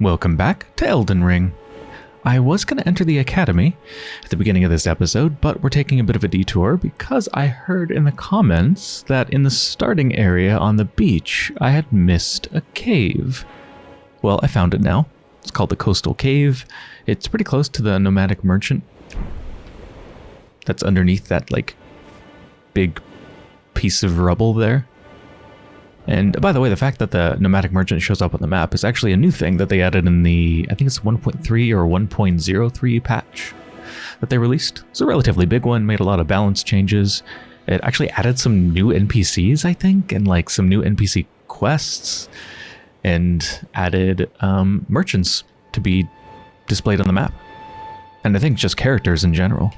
Welcome back to Elden Ring. I was going to enter the academy at the beginning of this episode, but we're taking a bit of a detour because I heard in the comments that in the starting area on the beach, I had missed a cave. Well, I found it now. It's called the Coastal Cave. It's pretty close to the Nomadic Merchant. That's underneath that, like, big piece of rubble there. And by the way, the fact that the nomadic merchant shows up on the map is actually a new thing that they added in the, I think it's 1.3 or 1.03 patch that they released. It's a relatively big one, made a lot of balance changes. It actually added some new NPCs, I think, and like some new NPC quests, and added um, merchants to be displayed on the map. And I think just characters in general.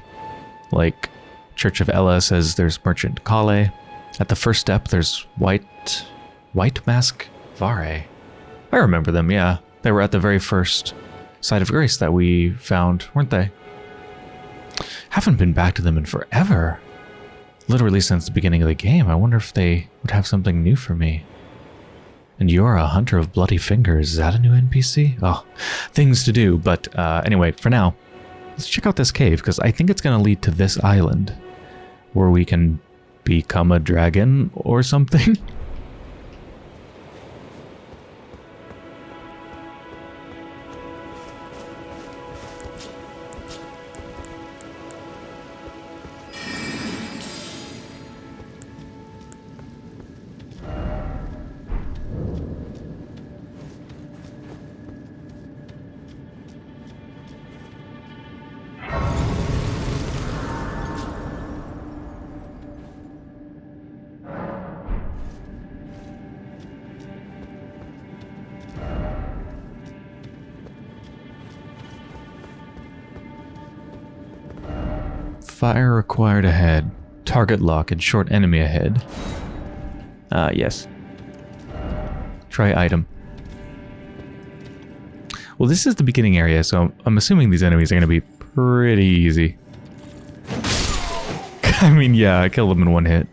Like Church of Elleh says there's Merchant Kale. At the first step, there's White White Mask Varré. I remember them, yeah. They were at the very first site of grace that we found, weren't they? Haven't been back to them in forever. Literally since the beginning of the game. I wonder if they would have something new for me. And Yura hunter of bloody fingers. Is that a new NPC? Oh, things to do. But uh, anyway, for now, let's check out this cave because I think it's going to lead to this island where we can become a dragon or something. Fire required ahead. Target lock and short enemy ahead. Ah, uh, yes. Try item. Well, this is the beginning area, so I'm assuming these enemies are going to be pretty easy. I mean, yeah, I killed them in one hit.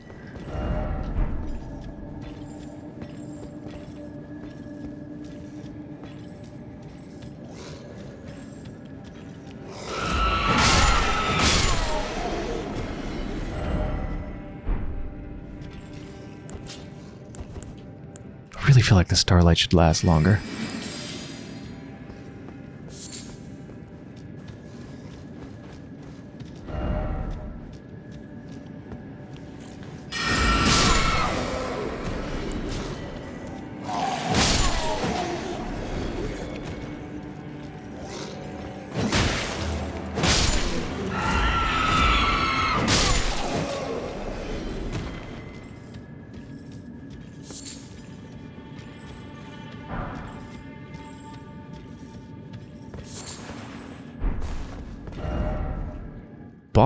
Feel like the starlight should last longer.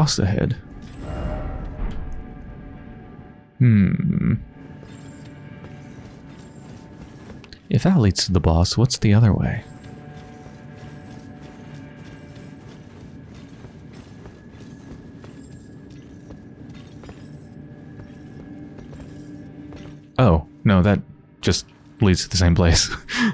Boss ahead. Hmm. If that leads to the boss, what's the other way? Oh, no, that just leads to the same place.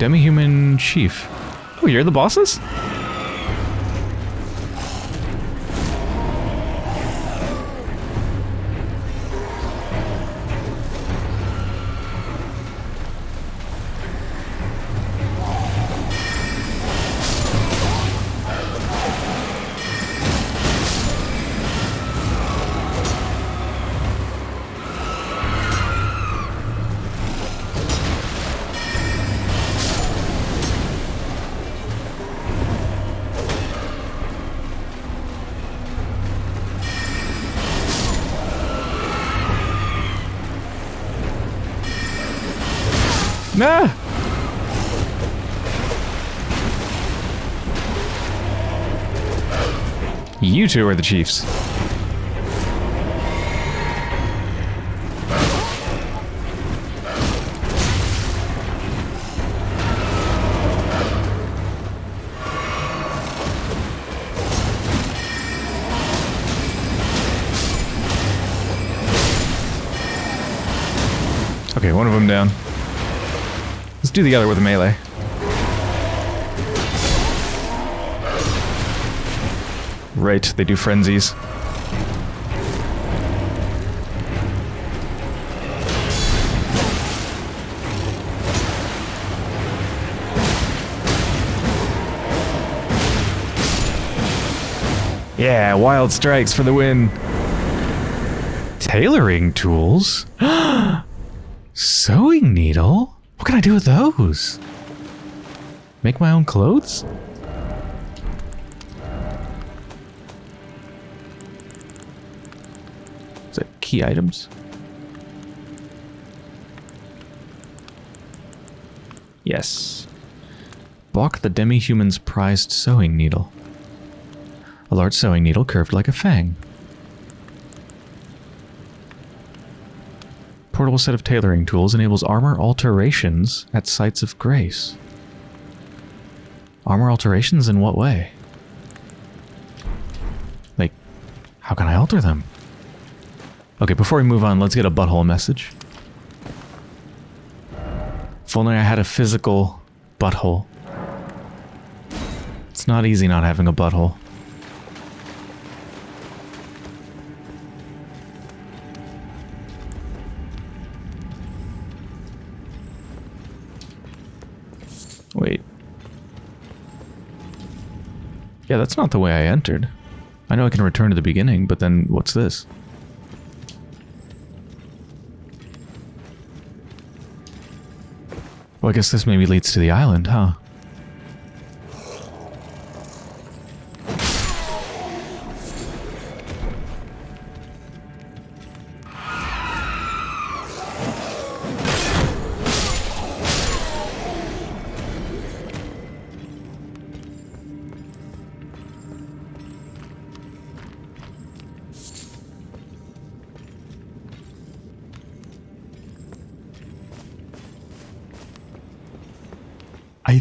demi-human chief. Oh, you're the bosses? you two are the Chiefs. Okay, one of them down. Let's do the other with a melee. Right, they do frenzies. Yeah, wild strikes for the win. Tailoring tools? Sewing needle? What can I do with those? Make my own clothes? Key items? Yes. Boc the demi-human's prized sewing needle. A large sewing needle curved like a fang. Portable set of tailoring tools enables armor alterations at sites of grace. Armor alterations in what way? Like, how can I alter them? Okay, before we move on, let's get a butthole message. If only I had a physical butthole. It's not easy not having a butthole. Wait. Yeah, that's not the way I entered. I know I can return to the beginning, but then what's this? Well, I guess this maybe leads to the island, huh?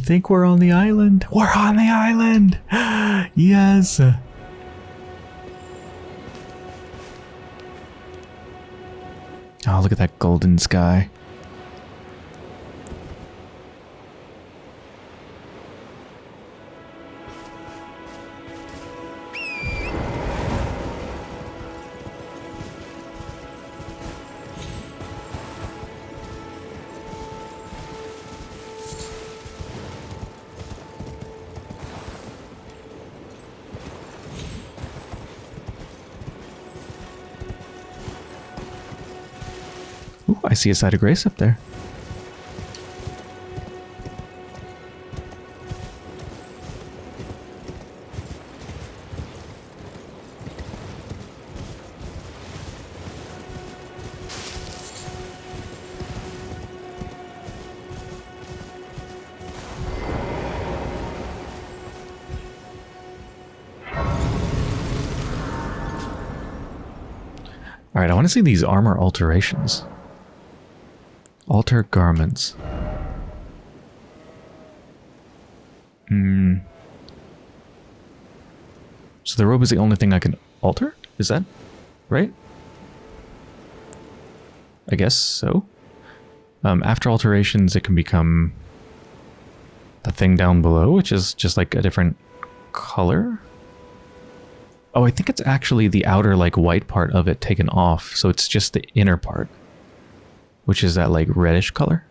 Think we're on the island. We're on the island! yes! Oh, look at that golden sky. I see a site of grace up there. All right, I want to see these armor alterations. Alter garments. Hmm. So the robe is the only thing I can alter? Is that right? I guess so. Um, after alterations, it can become the thing down below, which is just like a different color. Oh, I think it's actually the outer like white part of it taken off, so it's just the inner part which is that like reddish color.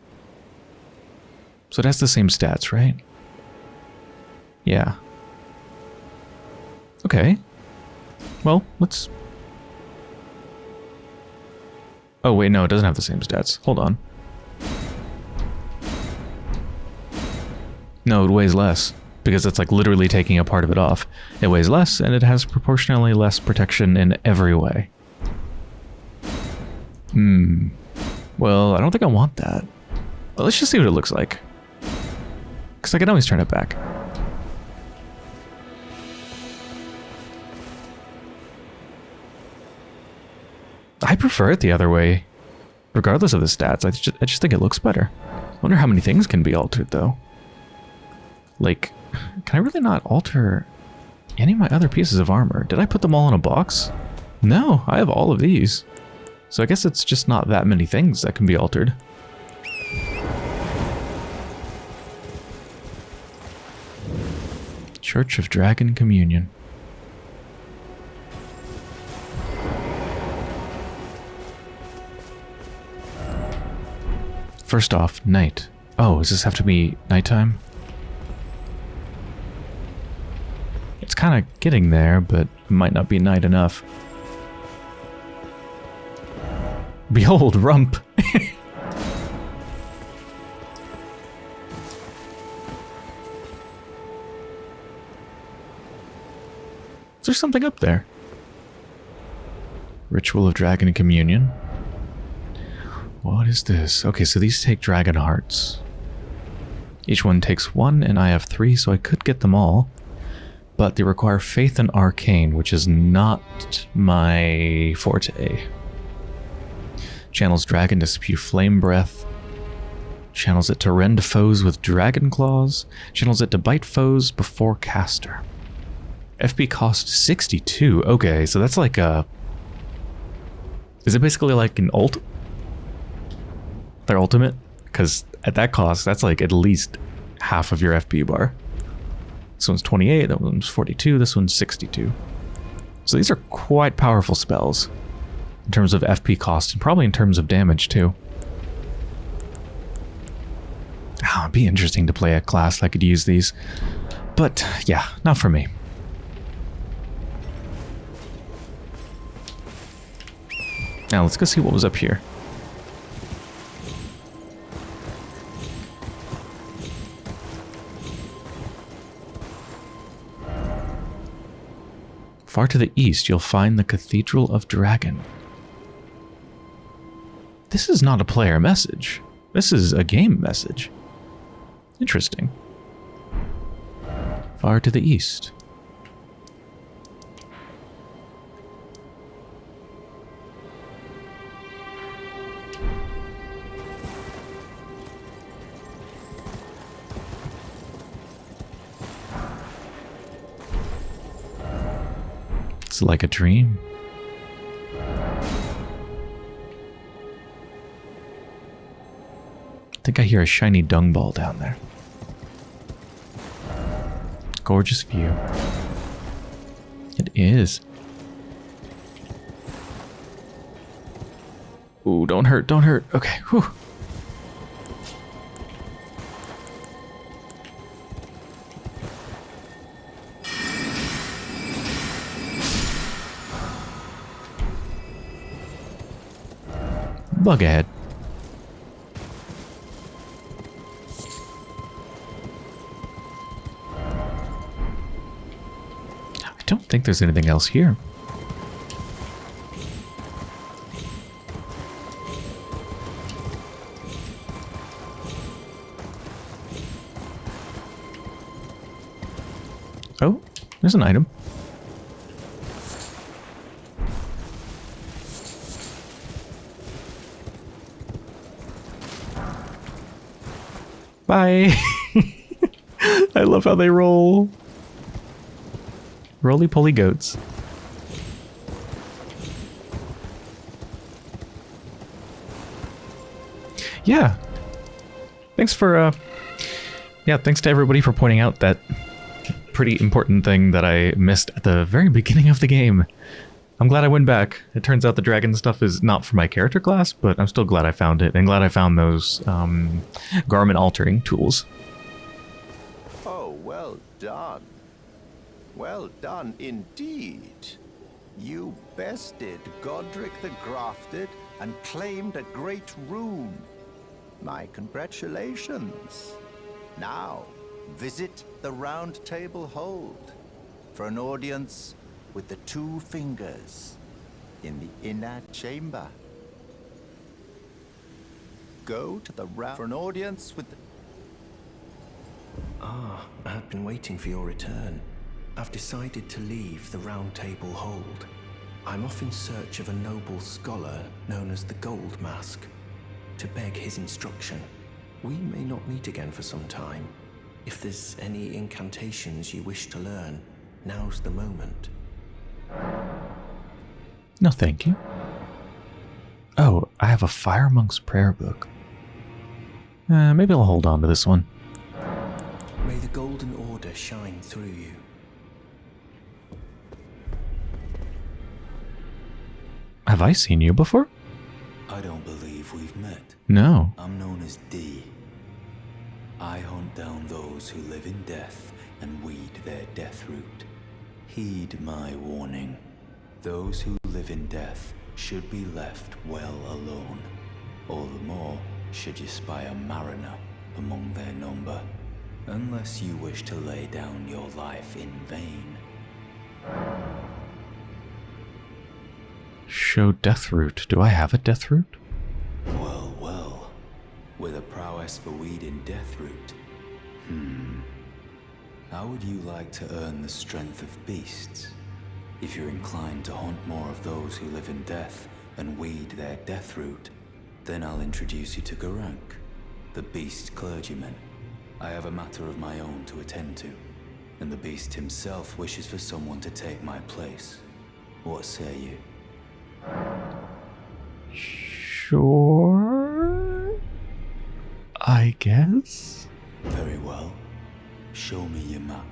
So it has the same stats, right? Yeah. Okay. Well, let's... Oh, wait, no, it doesn't have the same stats. Hold on. No, it weighs less, because it's like literally taking a part of it off. It weighs less, and it has proportionally less protection in every way. Hmm. Well, I don't think I want that. Well, let's just see what it looks like. Because I can always turn it back. I prefer it the other way. Regardless of the stats, I just, I just think it looks better. I wonder how many things can be altered, though. Like, can I really not alter any of my other pieces of armor? Did I put them all in a box? No, I have all of these. So I guess it's just not that many things that can be altered. Church of Dragon Communion. First off, night. Oh, does this have to be nighttime? It's kind of getting there, but might not be night enough. Behold, Rump! Is there something up there? Ritual of Dragon Communion. What is this? Okay, so these take dragon hearts. Each one takes one, and I have three, so I could get them all. But they require faith and arcane, which is not my forte. Channels dragon to spew flame breath. Channels it to rend foes with dragon claws. Channels it to bite foes before caster. FP cost 62. Okay, so that's like a... Is it basically like an ult? Their ultimate? Because at that cost, that's like at least half of your FP bar. This one's 28, that one's 42, this one's 62. So these are quite powerful spells in terms of FP cost and probably in terms of damage too. Oh, it'd be interesting to play a class that could use these. But yeah, not for me. Now let's go see what was up here. Far to the east, you'll find the Cathedral of Dragon. This is not a player message. This is a game message. Interesting. Far to the east. It's like a dream. Think I hear a shiny dung ball down there. Gorgeous view. It is. Ooh, don't hurt, don't hurt. Okay, whew. Bug ahead. Think there's anything else here. Oh, there's an item. Bye. I love how they roll. Roly poly goats. Yeah. Thanks for, uh, yeah, thanks to everybody for pointing out that pretty important thing that I missed at the very beginning of the game. I'm glad I went back. It turns out the dragon stuff is not for my character class, but I'm still glad I found it, and glad I found those um, garment altering tools. Done indeed. You bested Godrick the Grafted and claimed a great rune. My congratulations. Now, visit the Round Table Hold for an audience with the two fingers in the inner chamber. Go to the round for an audience with Ah, I have been waiting for your return. I've decided to leave the Round Table Hold. I'm off in search of a noble scholar known as the Goldmask, to beg his instruction. We may not meet again for some time. If there's any incantations you wish to learn, now's the moment. No, thank you. Oh, I have a Fire Monk's prayer book. Uh, maybe I'll hold on to this one. May the Golden Order shine through you. Have I seen you before? I don't believe we've met. No. I'm known as D. I hunt down those who live in death and weed their death root. Heed my warning. Those who live in death should be left well alone. All the more should you spy a mariner among their number. Unless you wish to lay down your life in vain. Show death root. Do I have a death root? Well, well. With a prowess for weeding death root. Hmm. How would you like to earn the strength of beasts? If you're inclined to haunt more of those who live in death and weed their death root, then I'll introduce you to Gurranq, the beast clergyman. I have a matter of my own to attend to, and the beast himself wishes for someone to take my place. What say you? Sure. I guess. Very well. Show me your map.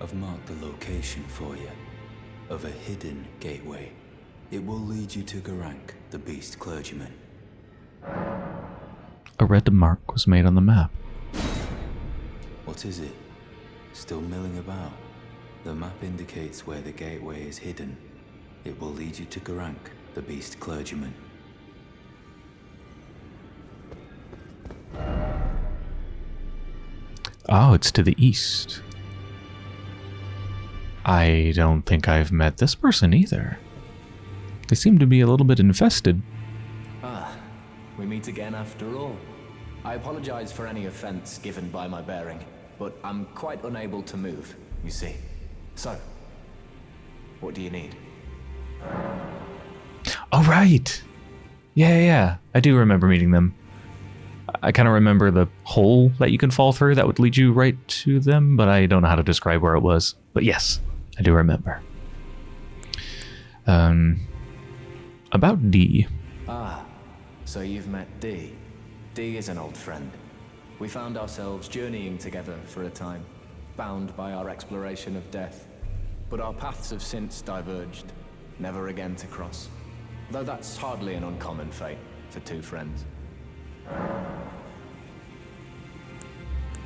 I've marked the location for you of a hidden gateway. It will lead you to Gurranq, the beast clergyman. A red mark was made on the map. What is it? Still milling about? The map indicates where the gateway is hidden. It will lead you to Gurranq, the beast clergyman. Oh, it's to the east. I don't think I've met this person either. They seem to be a little bit infested. Ah, we meet again after all. I apologize for any offense given by my bearing, but I'm quite unable to move, you see. So, what do you need? Oh, right. Yeah, yeah, yeah. I do remember meeting them. I kind of remember the hole that you can fall through that would lead you right to them, but I don't know how to describe where it was. But yes, I do remember. Um, about D. Ah, so you've met D. D is an old friend. We found ourselves journeying together for a time, bound by our exploration of death. But our paths have since diverged, never again to cross. Though that's hardly an uncommon fate for two friends.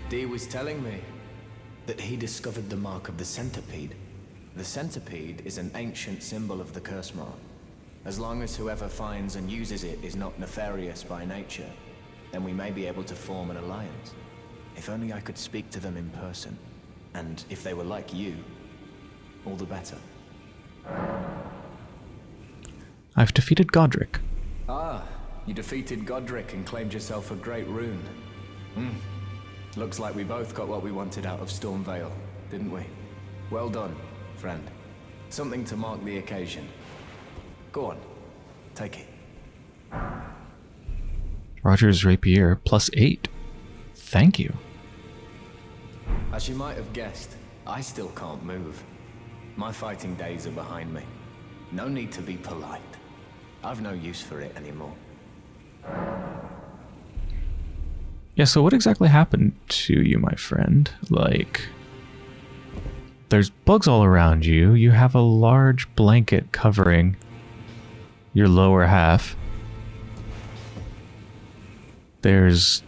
D was telling me that he discovered the mark of the centipede. The centipede is an ancient symbol of the curse mark. As long as whoever finds and uses it is not nefarious by nature, then we may be able to form an alliance. If only I could speak to them in person. And if they were like you, all the better. I've defeated Godrick. Ah, you defeated Godrick and claimed yourself a great rune. Hmm. Looks like we both got what we wanted out of Stormveil, didn't we? Well done, friend. Something to mark the occasion. Go on, take it. Rogier's rapier plus eight. Thank you. As you might have guessed, I still can't move. My fighting days are behind me. No need to be polite. I've no use for it anymore. Yeah, so what exactly happened to you, my friend? Like, there's bugs all around you. You have a large blanket covering your lower half. There's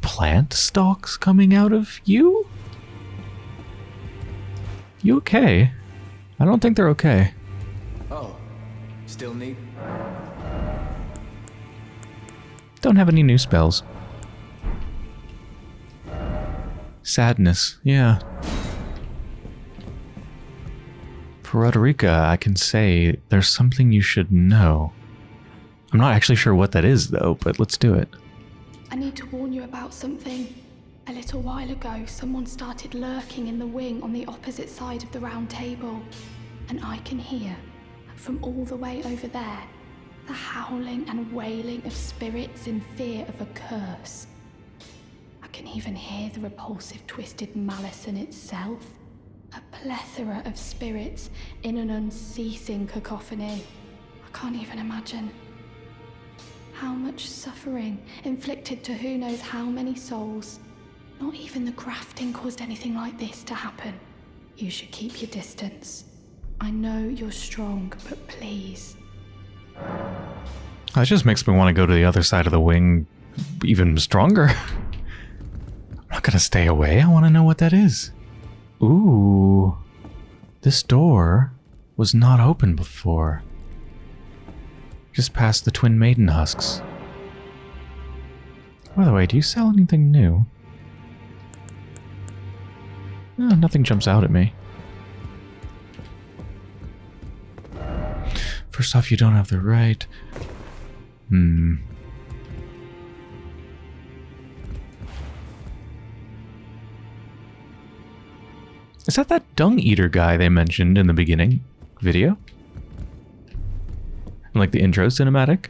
plant stalks coming out of you? You okay? I don't think they're okay. Oh, still need? Don't have any new spells. Sadness, yeah. For Roderika, I can say there's something you should know. I'm not actually sure what that is, though, but let's do it. I need to warn you about something. A little while ago, someone started lurking in the wing on the opposite side of the round table. And I can hear, from all the way over there, the howling and wailing of spirits in fear of a curse. I can even hear the repulsive, twisted malice in itself. A plethora of spirits in an unceasing cacophony. I can't even imagine. how much suffering inflicted to who knows how many souls. Not even the grafting caused anything like this to happen. You should keep your distance. I know you're strong, but please. That just makes me want to go to the other side of the wing even stronger. I'm not gonna stay away. I want to know what that is. Ooh. This door was not open before. Just past the Twin Maiden husks. By the way, do you sell anything new? No, nothing jumps out at me. First off, you don't have the right. Hmm. Is that that dung eater guy they mentioned in the beginning video? Like the intro cinematic?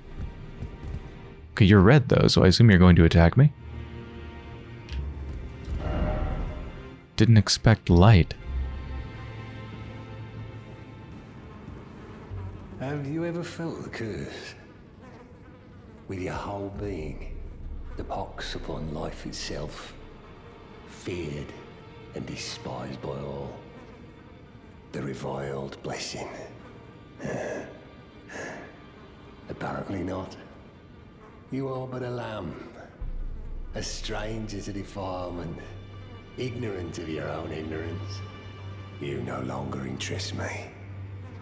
Okay, you're red though, so I assume you're going to attack me. Didn't expect light. Have you ever felt the curse? With your whole being, the pox upon life itself, feared and despised by all. The reviled blessing. Apparently not. You are but a lamb, a stranger to defilement, ignorant of your own ignorance. You no longer interest me.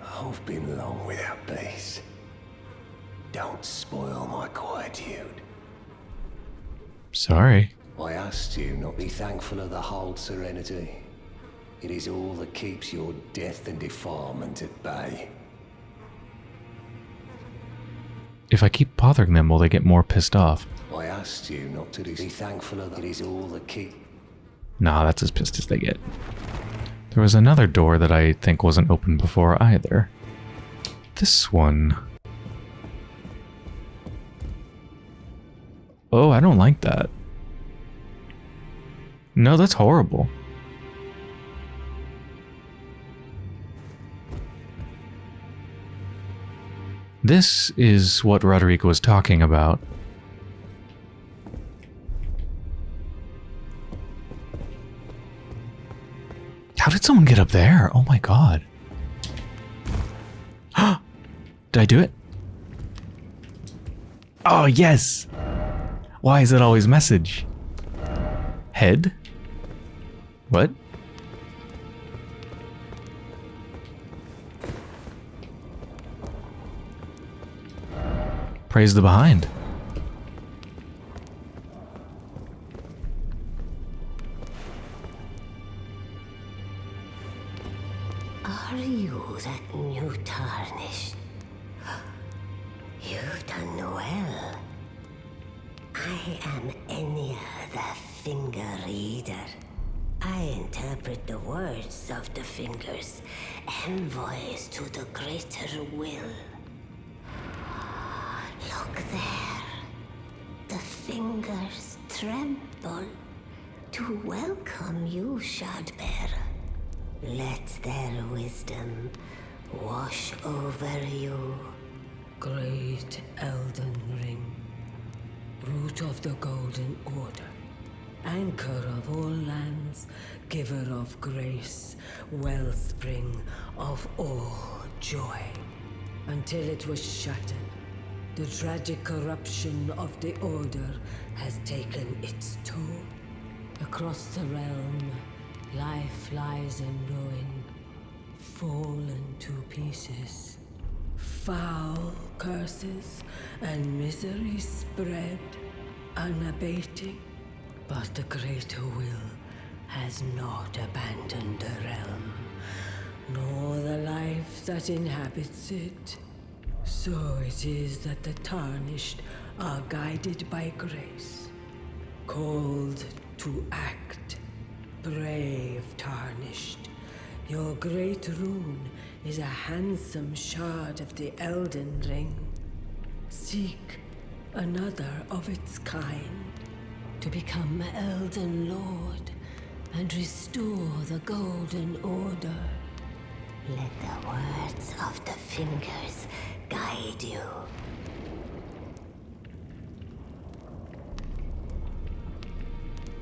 I've been long without peace. Don't spoil my quietude. Sorry. I asked you not be thankful of the whole serenity. It is all that keeps your death and defilement at bay. If I keep bothering them, will they get more pissed off? I asked you not to be thankful of it is all that keep Nah, that's as pissed as they get. There was another door that I think wasn't open before either. This one. Oh, I don't like that. No, that's horrible. This is what Roderigo was talking about. How did someone get up there? Oh my god. did I do it? Oh, yes! Why is it always message? Head? What? Praise the behind. Are you that new tarnished? You've done well. I am Enia the Finger Reader. I interpret the words of the fingers, envoys to the greater will. Look there. The fingers tremble to welcome you, Shardbearer. Let their wisdom wash over you. Great Elden Ring, root of the Golden Order, anchor of all lands, giver of grace, wellspring of all joy. Until it was shattered, the tragic corruption of the Order has taken its toll. Across the realm, life lies in ruin, fallen to pieces. Foul curses and misery spread, unabating. But the greater will has not abandoned the realm, nor the life that inhabits it. So it is that the tarnished are guided by grace, called to act. Brave Tarnished, your great rune is a handsome shard of the Elden Ring. Seek another of its kind to become Elden Lord and restore the Golden Order. Let the words of the fingers guide you.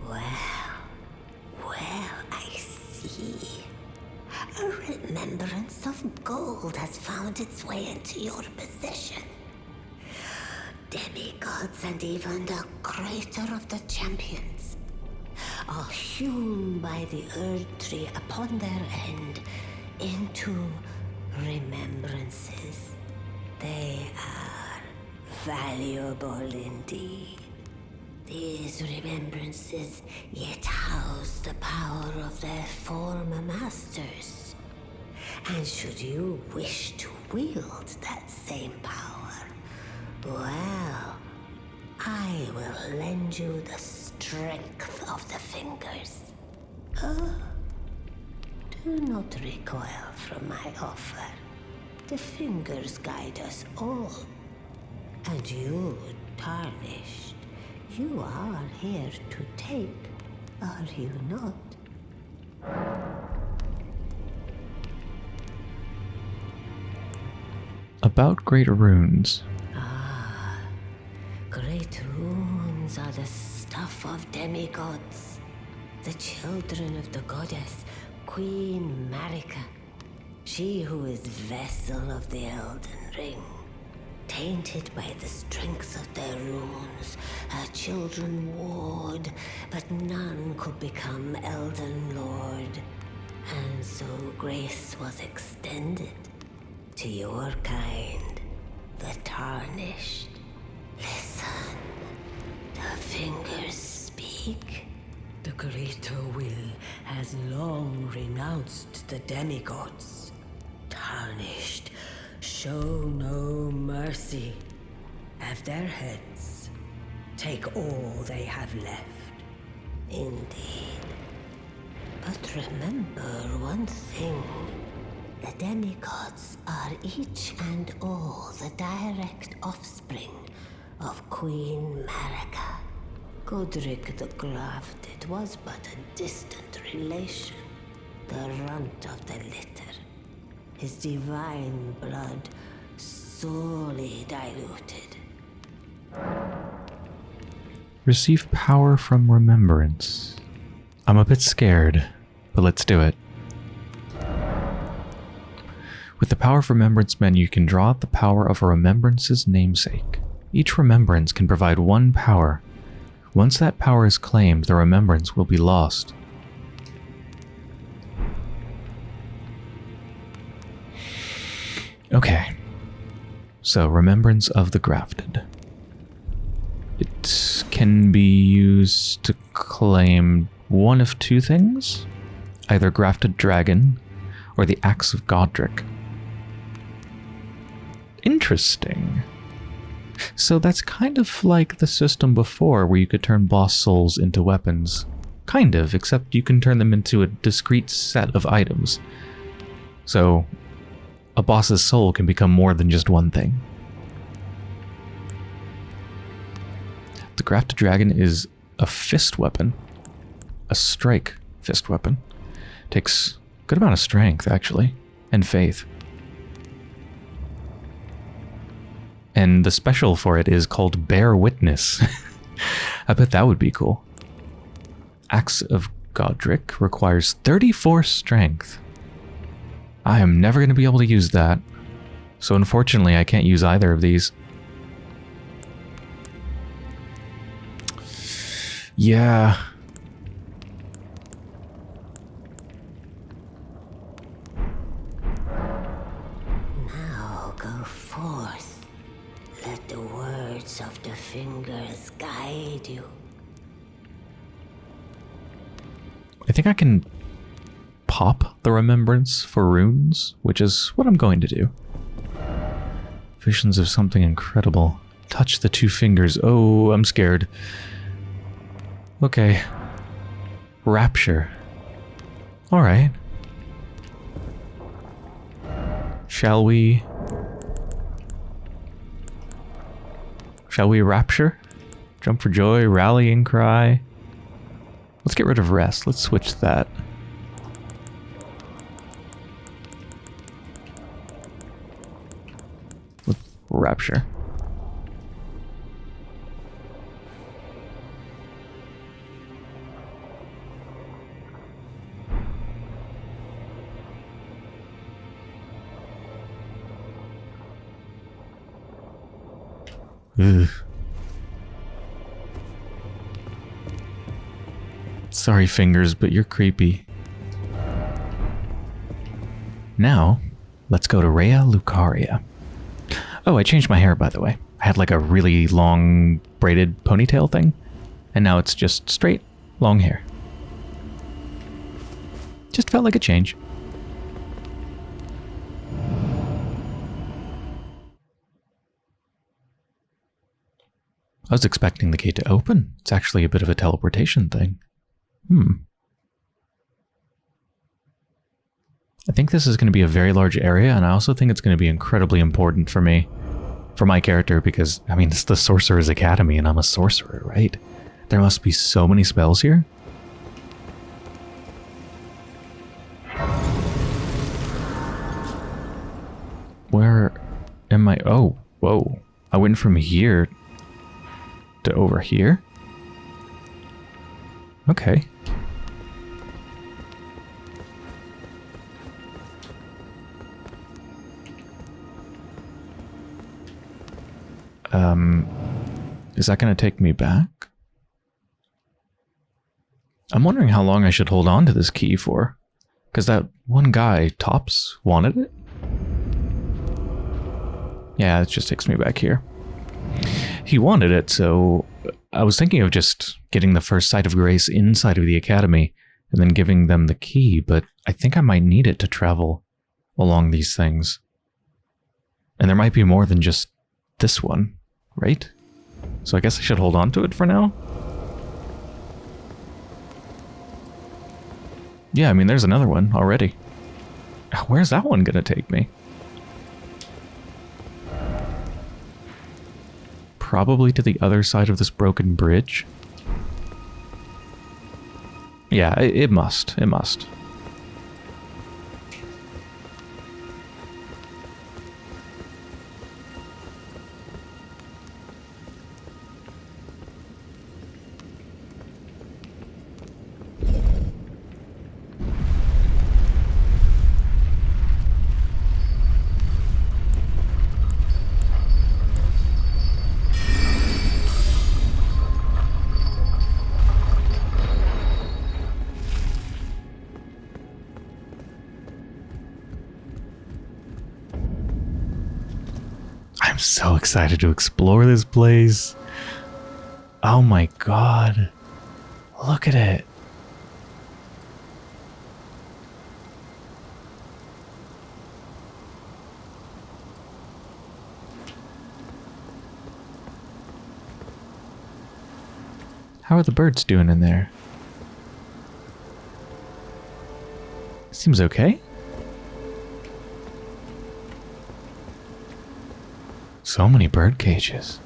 Well, well, I see. A remembrance of gold has found its way into your possession. Demigods and even the creator of the champions are hewn by the earth Tree upon their end into remembrances. They are valuable indeed. These remembrances yet house the power of their former masters. And should you wish to wield that same power, well, I will lend you the strength of the fingers. Oh, do not recoil from my offer. The fingers guide us all. And you, tarnished, you are here to take, are you not? About great runes. Ah, great runes are the stuff of demigods, the children of the goddess, Queen Marika. She who is vessel of the Elden Ring. Tainted by the strength of their runes, her children warred, but none could become Elden Lord. And so grace was extended to your kind, the Tarnished. Listen. The fingers speak. The greater will has long renounced the demigods. Tarnished, show no mercy. Have their heads. Take all they have left. Indeed. But remember one thing. The demigods are each and all the direct offspring of Queen Marika. Godrick the Grafted was but a distant relation, the runt of the litter. His divine blood sorely diluted. Receive power from remembrance. I'm a bit scared, but let's do it. With the Power of Remembrance menu, you can draw out the power of a remembrance's namesake. Each remembrance can provide one power. Once that power is claimed, the remembrance will be lost. Okay. So, Remembrance of the Grafted. It can be used to claim one of two things either Grafted Dragon or the Axe of Godrick. Interesting. So that's kind of like the system before where you could turn boss souls into weapons. Kind of, except you can turn them into a discrete set of items. So a boss's soul can become more than just one thing. The Grafted Dragon is a fist weapon. A strike fist weapon. Takes a good amount of strength, actually, and faith. And the special for it is called Bear Witness. I bet that would be cool. Axe of Godric requires 34 strength. I am never going to be able to use that. So unfortunately, I can't use either of these. Yeah. Now go forth. Let the words of the fingers guide you. I think I can pop the remembrance for runes, which is what I'm going to do. Visions of something incredible. Touch the two fingers. Oh, I'm scared. Okay. Rapture. Alright. Shall we... Shall we rapture? Jump for joy, rallying cry. Let's get rid of rest. Let's switch that. Rapture. Ugh. Sorry, fingers, but you're creepy. Now, let's go to Raya Lucaria. Oh, I changed my hair, by the way. I had like a really long braided ponytail thing, and now it's just straight, long hair. Just felt like a change. I was expecting the gate to open. It's actually a bit of a teleportation thing. Hmm. I think this is going to be a very large area, and I also think it's going to be incredibly important for me, for my character, because, I mean, it's the Sorcerer's Academy, and I'm a sorcerer, right? There must be so many spells here. Where am I? Oh, whoa. I went from here to over here? Okay. Is that going to take me back? I'm wondering how long I should hold on to this key for. Because that one guy, Thops, wanted it? Yeah, it just takes me back here. He wanted it, so I was thinking of just getting the first site of grace inside of the academy and then giving them the key, but I think I might need it to travel along these things. And there might be more than just this one, right? So I guess I should hold on to it for now? Yeah, I mean, there's another one already. Where's that one gonna take me? Probably to the other side of this broken bridge. Yeah, it, it must. It must. Excited to explore this place. Oh my god. Look at it. How are the birds doing in there? Seems okay. So many bird cages.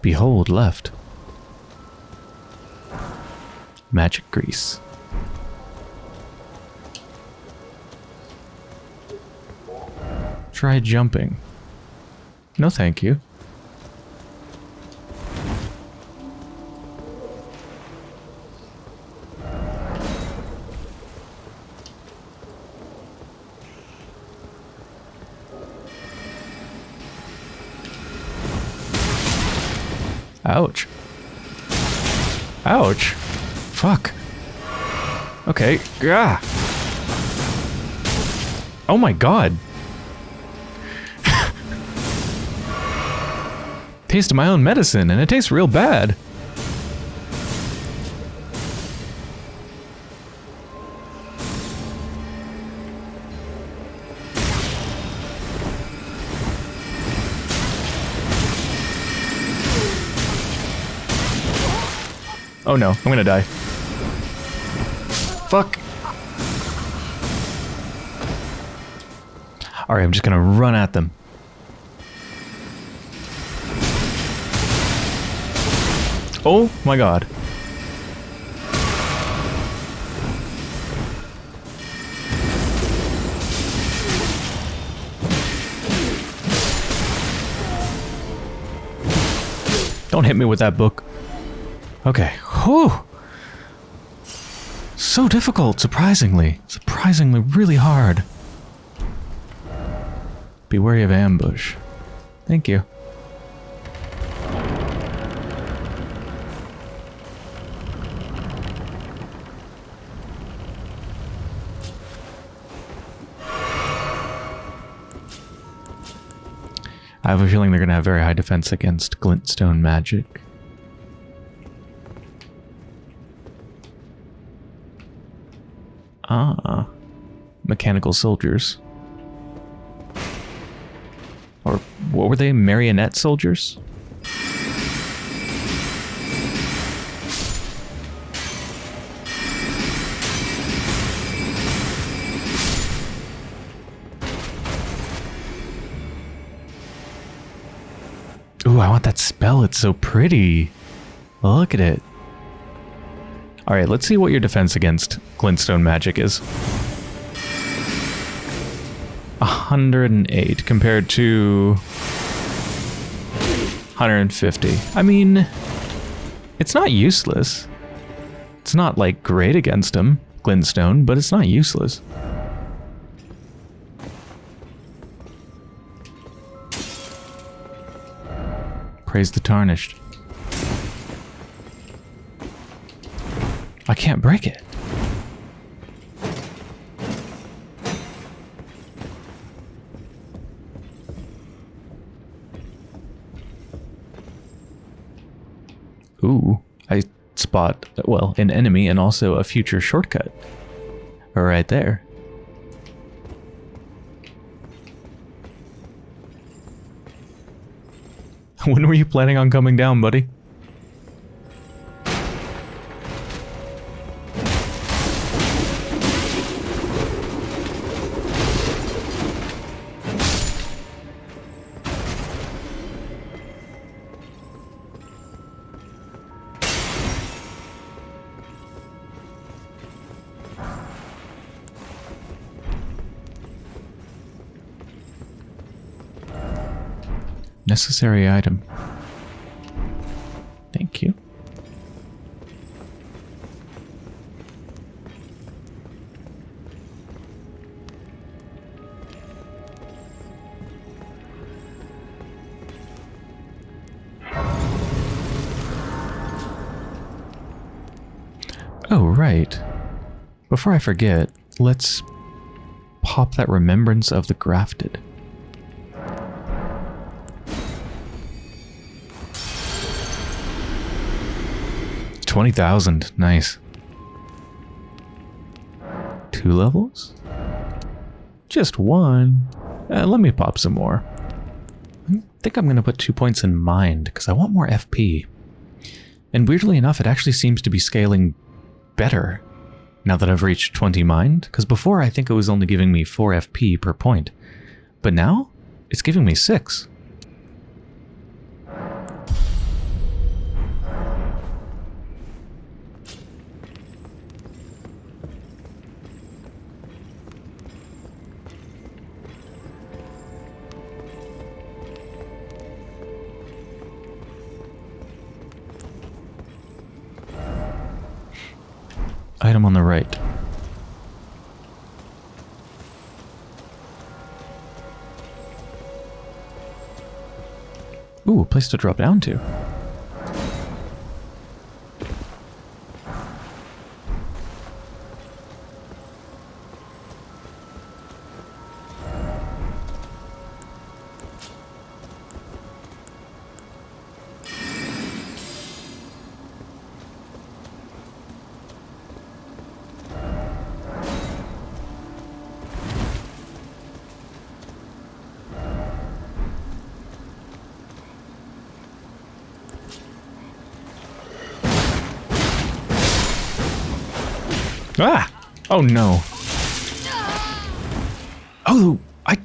Behold left. Magic grease. Try jumping. No thank you. Ouch. Ouch. Fuck. Okay. Ah. Oh my god. Taste of my own medicine, and it tastes real bad. Oh no, I'm gonna die. Fuck. Alright, I'm just gonna run at them. Oh my god. Don't hit me with that book. Okay. Whew. So difficult, surprisingly. Surprisingly, really hard. Be wary of ambush. Thank you. I have a feeling they're going to have very high defense against glintstone magic. Ah, mechanical soldiers. Or what were they? Marionette soldiers? Ooh, I want that spell. It's so pretty. Look at it. All right, let's see what your defense against glintstone magic is. 108 compared to 150. I mean, it's not useless. It's not like great against him, glintstone, but it's not useless. Praise the tarnished. I can't break it. Ooh, I spot, well, an enemy and also a future shortcut. Right there. when were you planning on coming down, buddy? Necessary item. Thank you. Oh, right. Before I forget, let's pop that remembrance of the grafted. 20,000. Nice. Two levels? Just one. Uh, let me pop some more. I think I'm going to put two points in mind because I want more FP. And weirdly enough, it actually seems to be scaling better now that I've reached 20 mind. Because before I think it was only giving me 4 FP per point. But now, it's giving me 6. On the right. Ooh, a place to drop down to. Oh no. Oh, I...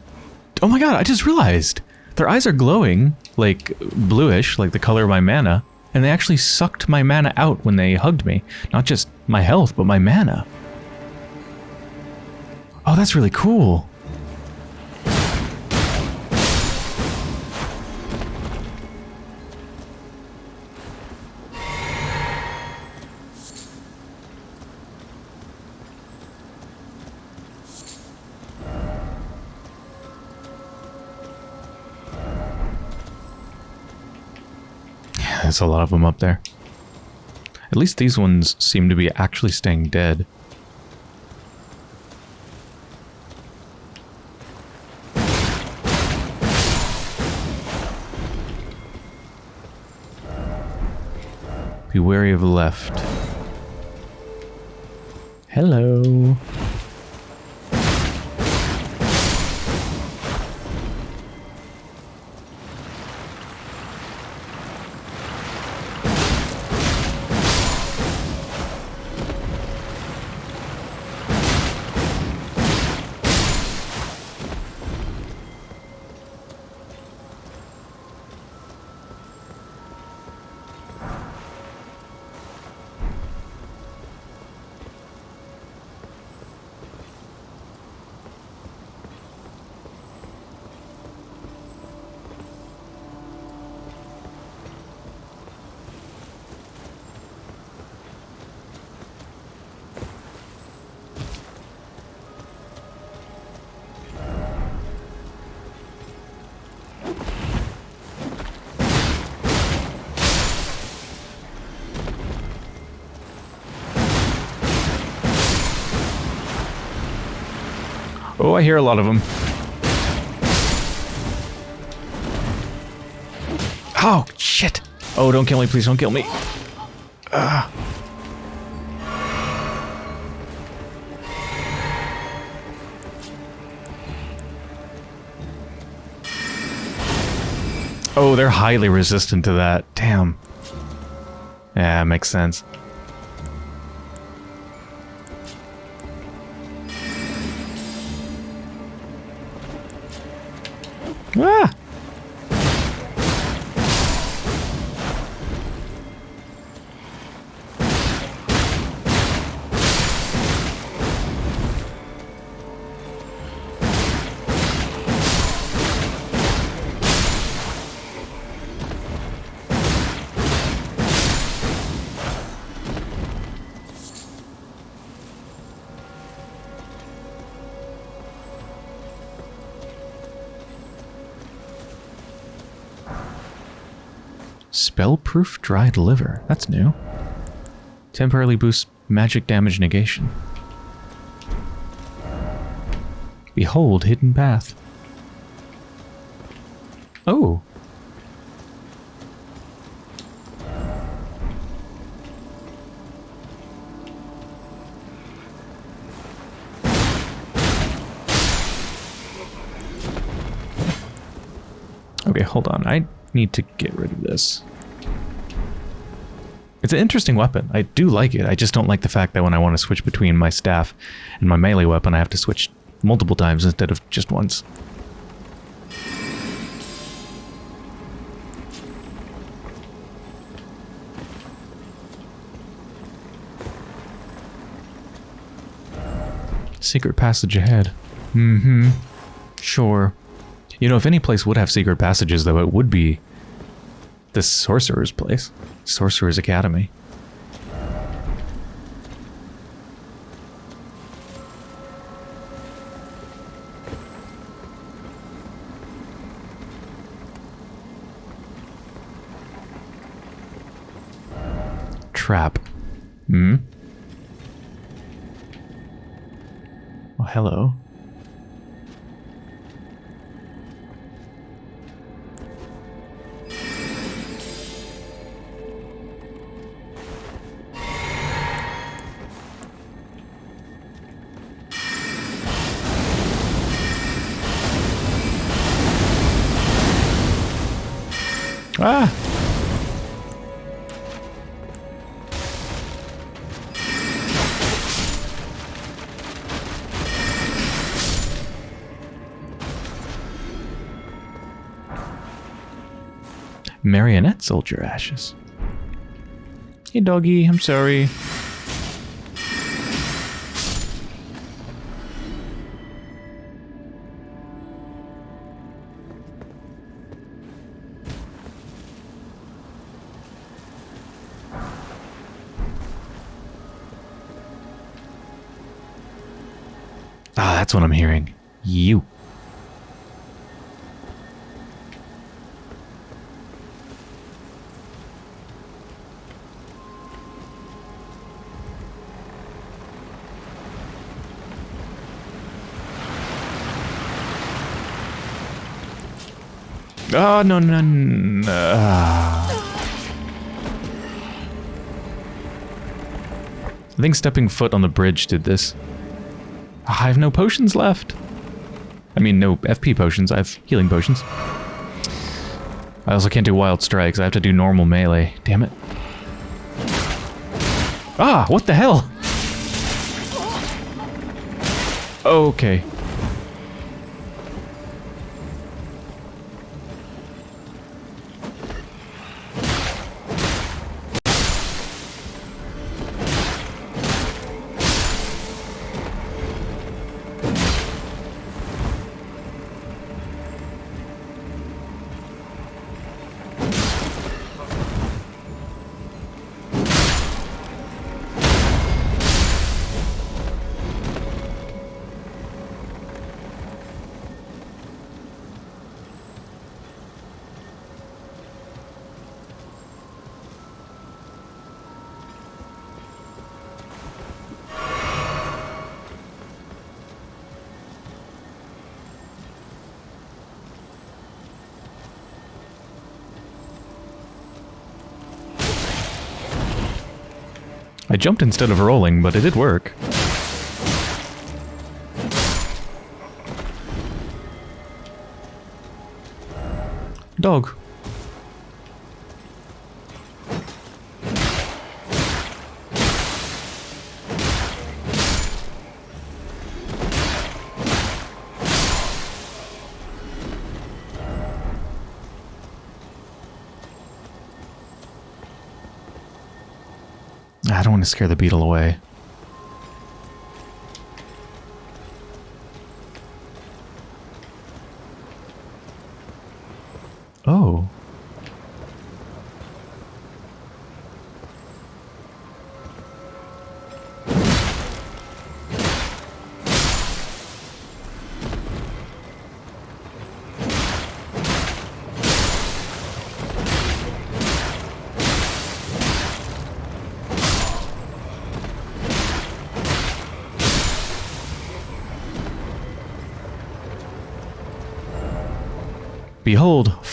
Oh my god, I just realized. Their eyes are glowing, like bluish, like the color of my mana, and they actually sucked my mana out when they hugged me. Not just my health, but my mana. Oh, that's really cool. There's a lot of them up there. At least these ones seem to be actually staying dead. Be wary of the left. Hello. Oh, I hear a lot of them. Oh, shit. Oh, don't kill me, please don't kill me. Oh, they're highly resistant to that. Damn. Yeah, makes sense. Dried liver. That's new. Temporarily boosts magic damage negation. Behold hidden path. Oh. Okay, hold on. I need to get rid of this. It's an interesting weapon. I do like it. I just don't like the fact that when I want to switch between my staff and my melee weapon, I have to switch multiple times instead of just once. Secret passage ahead. Mm-hmm. Sure. You know, if any place would have secret passages, though, it would be the Sorcerer's place. Sorcerer's Academy. Trap. Hmm? Oh, hello. Soldier ashes. Hey doggy, I'm sorry. Ah, that's what I'm hearing. You. Oh, no, no, no. Ah. I think stepping foot on the bridge did this. Ah, I have no potions left. I mean, no FP potions. I have healing potions. I also can't do wild strikes. I have to do normal melee. Damn it. Ah, what the hell? Okay. I jumped instead of rolling, but it did work. Dog. To scare the beetle away.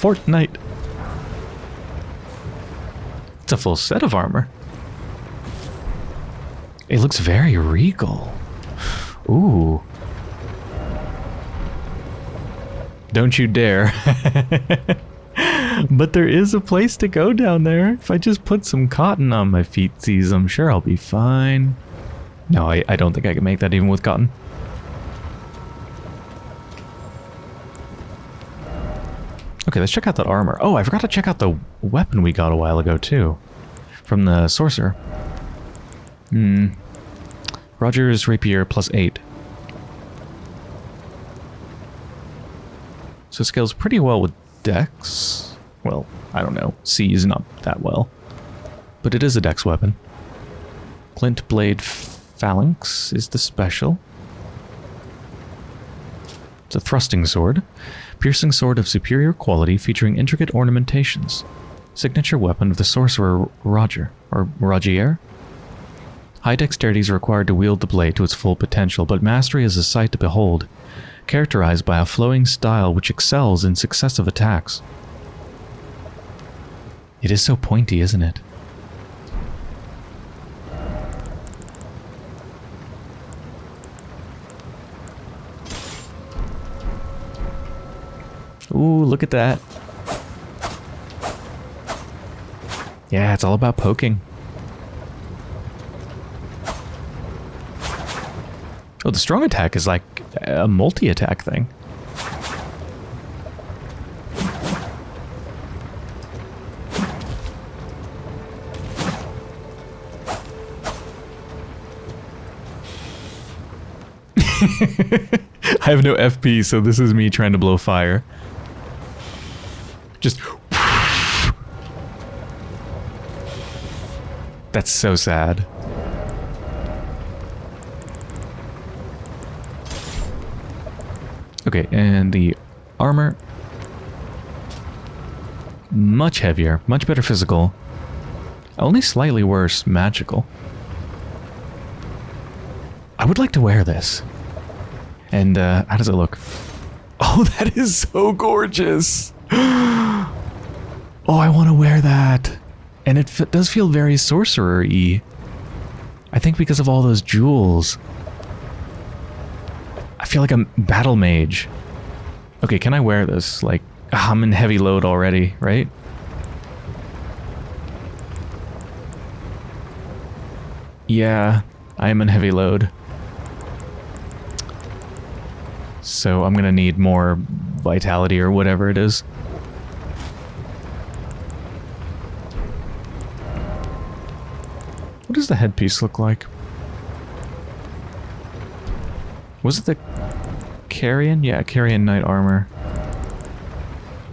Fortnite. It's a full set of armor. It looks very regal. Ooh. Don't you dare. but there is a place to go down there. If I just put some cotton on my feetsies, I'm sure I'll be fine. No, I, I don't think I can make that even with cotton. Okay, let's check out that armor. Oh, I forgot to check out the weapon we got a while ago, too. From the sorcerer. Hmm. Roger's rapier plus 8. So it scales pretty well with dex. Well, I don't know. C is not that well. But it is a dex weapon. Glintblade Phalanx is the special. It's a thrusting sword. Piercing sword of superior quality featuring intricate ornamentations. Signature weapon of the sorcerer Roger, or Rogier. High dexterity is required to wield the blade to its full potential, but mastery is a sight to behold, characterized by a flowing style which excels in successive attacks. It is so pointy, isn't it? Ooh, look at that. Yeah, it's all about poking. Oh, the strong attack is like a multi-attack thing. I have no FP, so this is me trying to blow fire. Just... That's so sad. Okay, and the armor. Much heavier, much better physical. Only slightly worse magical. I would like to wear this. And uh, how does it look? Oh, that is so gorgeous. Oh, I want to wear that. And it does feel very sorcerer-y. I think because of all those jewels. I feel like a battle mage. Okay, can I wear this? Like, ah, I'm in heavy load already, right? Yeah, I am in heavy load. So I'm gonna need more vitality or whatever it is. What does the headpiece look like? Was it the Carrion? Yeah, Carrion Knight armor.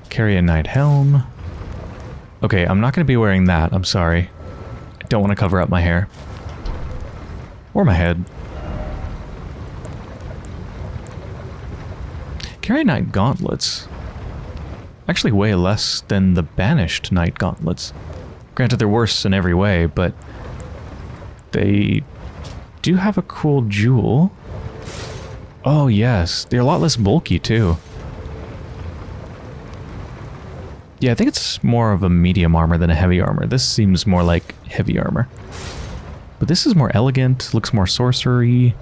Carrion Knight helm. Okay, I'm not going to be wearing that. I'm sorry. I don't want to cover up my hair. Or my head. Carrion Knight gauntlets. Actually way less than the Banished Knight gauntlets. Granted, they're worse in every way, but they do have a cool jewel. Oh yes, they're a lot less bulky too. Yeah, I think it's more of a medium armor than a heavy armor. This seems more like heavy armor. But this is more elegant, looks more sorcery.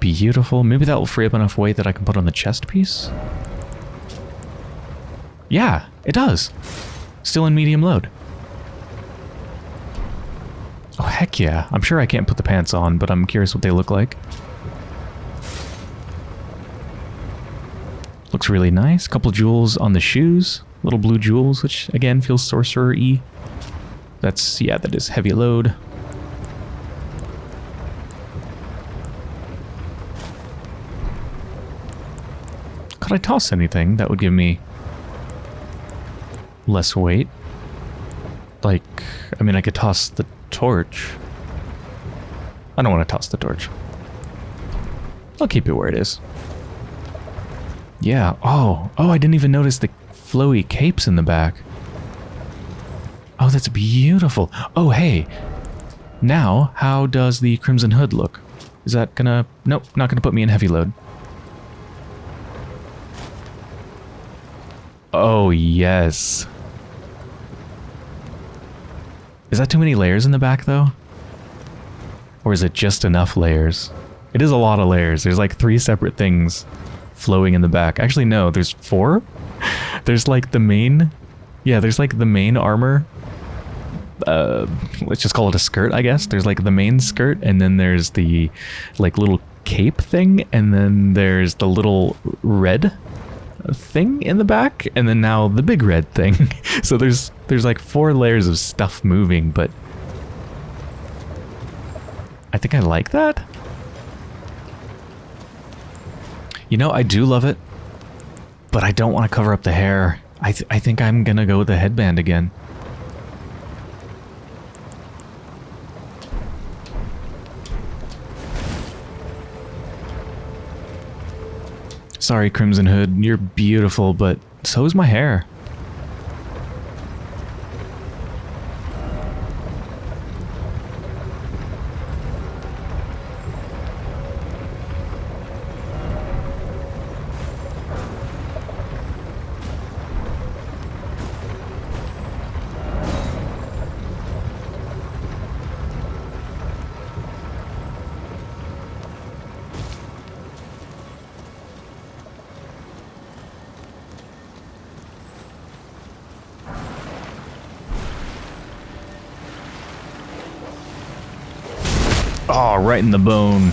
Beautiful. Maybe that will free up enough weight that I can put on the chest piece? Yeah, it does. Still in medium load. Oh, heck yeah. I'm sure I can't put the pants on, but I'm curious what they look like. Looks really nice. Couple jewels on the shoes. Little blue jewels, which again feels sorcerer-y. That's, yeah, that is heavy load. Could I toss anything that would give me less weight? Like, I mean, I could toss the torch. I don't want to toss the torch. I'll keep it where it is. Yeah, oh, oh, I didn't even notice the flowy capes in the back. Oh, that's beautiful. Oh, hey. Now, how does the Crimson Hood look? Is that gonna... Nope, not gonna put me in heavy load. Oh, yes. Is that too many layers in the back, though? Or is it just enough layers? It is a lot of layers. There's like three separate things flowing in the back. Actually, no, there's four? there's like the main... Yeah, there's like the main armor. Uh, let's just call it a skirt, I guess. There's like the main skirt, and then there's the like little cape thing, and then there's the little red thing in the back, and then now the big red thing. so there's there's like four layers of stuff moving, but I think I like that. You know, I do love it, but I don't want to cover up the hair. I, th I think I'm gonna go with the headband again. Sorry, Crimson Hood, you're beautiful, but so is my hair. Oh, right in the bone.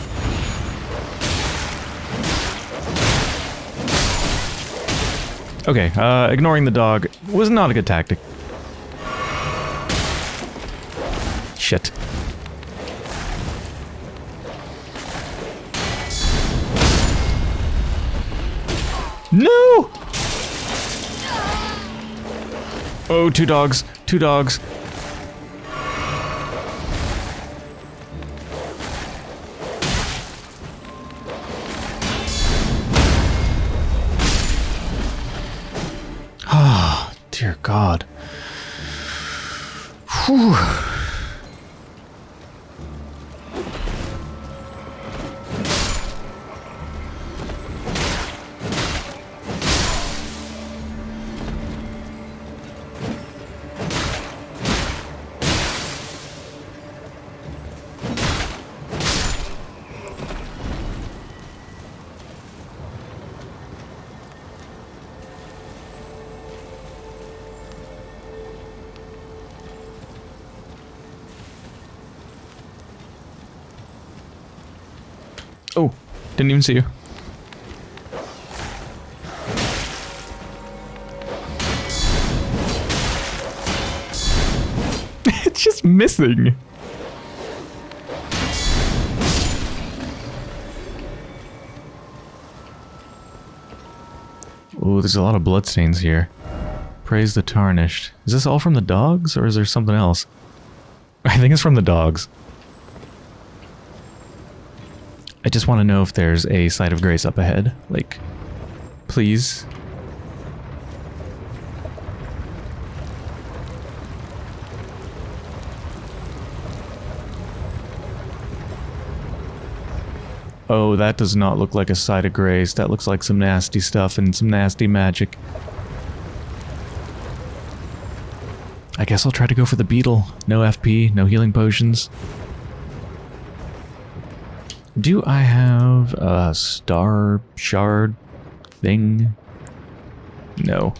Okay, uh, ignoring the dog was not a good tactic. Shit. No! Oh, two dogs. Two dogs. Didn't even see you. it's just missing. Oh, there's a lot of bloodstains here. Praise the Tarnished. Is this all from the dogs, or is there something else? I think it's from the dogs. I just want to know if there's a site of grace up ahead. Like, please. Oh, that does not look like a site of grace. That looks like some nasty stuff and some nasty magic. I guess I'll try to go for the beetle. No FP, no healing potions. Do I have a star shard thing? No.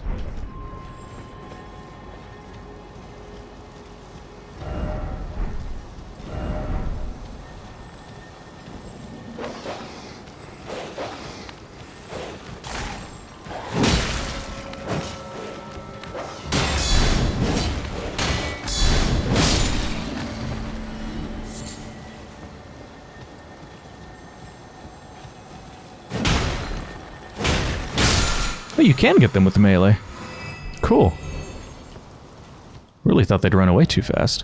Can get them with the melee. Cool. Really thought they'd run away too fast.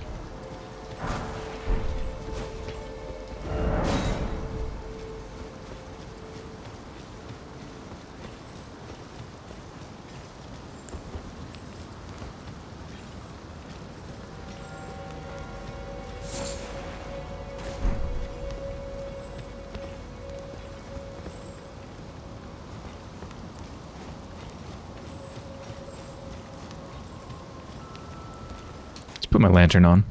Lantern on.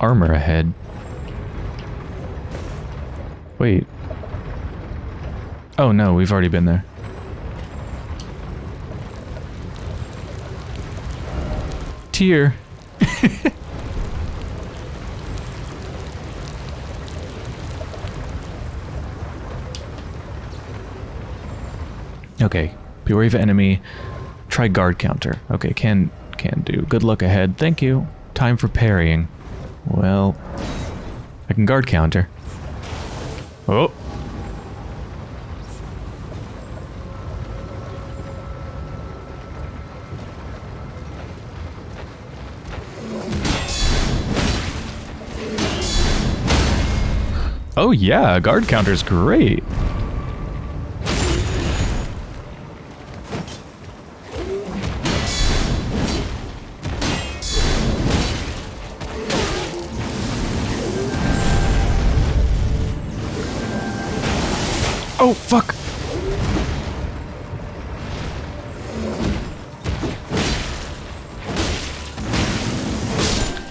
Armor ahead. Wait. Oh no, we've already been there. Tier. Okay, beware of enemy. Try guard counter. Okay, can can do. Good luck ahead. Thank you. Time for parrying. Well, I can guard counter. Oh. Oh yeah, guard counter's great. Oh, fuck.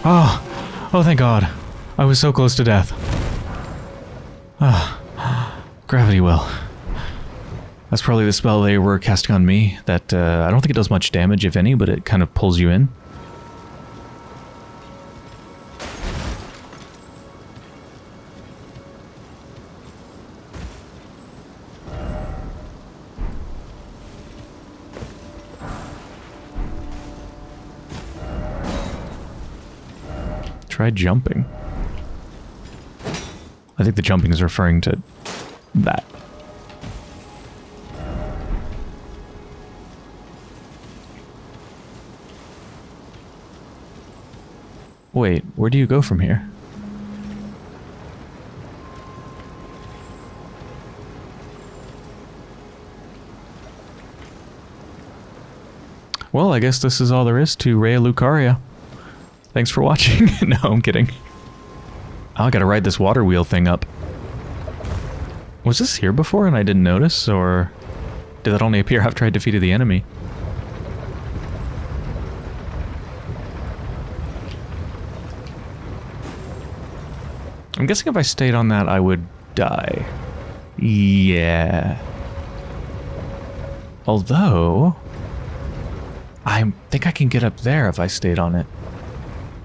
Oh, oh, thank God. I was so close to death. Ah, gravity well. That's probably the spell they were casting on me. That uh, I don't think it does much damage, if any, but it kind of pulls you in. Try jumping. I think the jumping is referring to that. Wait, where do you go from here? Well, I guess this is all there is to Raya Lucaria. Thanks for watching. no, I'm kidding. Oh, I gotta ride this water wheel thing up. Was this here before and I didn't notice, or did that only appear after I defeated the enemy? I'm guessing if I stayed on that, I would die. Yeah. Although, I think I can get up there if I stayed on it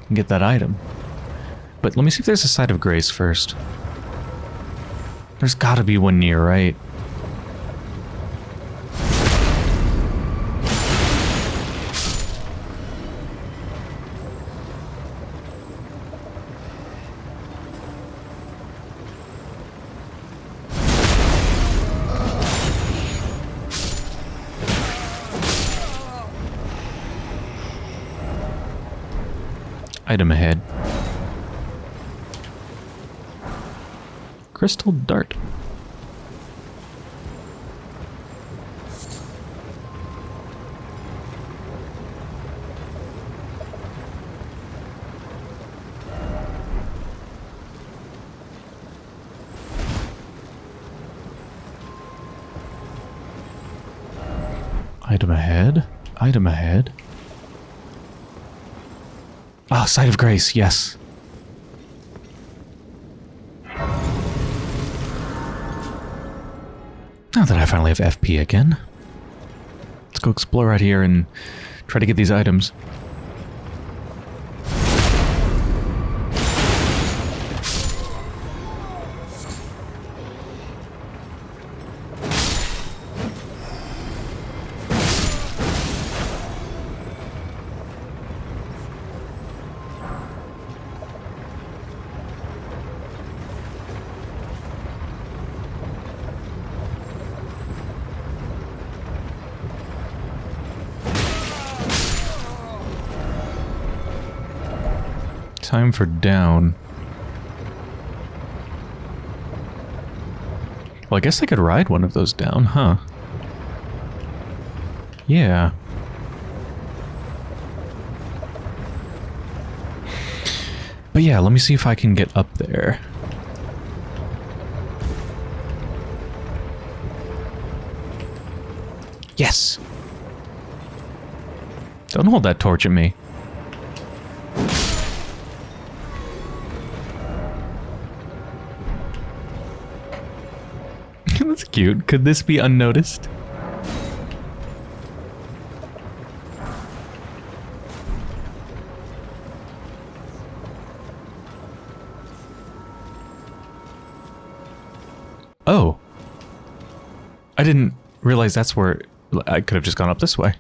and get that item. But let me see if there's a site of grace first. There's gotta be one near, right? Crystal Dart. Item ahead. Item ahead. Ah, site of Grace, yes. That I finally have FP again, let's go explore out here and try to get these items. For down. Well, I guess I could ride one of those down, huh? Yeah. But yeah, let me see if I can get up there. Yes! Don't hold that torch at me. That's cute. Could this be unnoticed? Oh. I didn't realize that's where... I could have just gone up this way.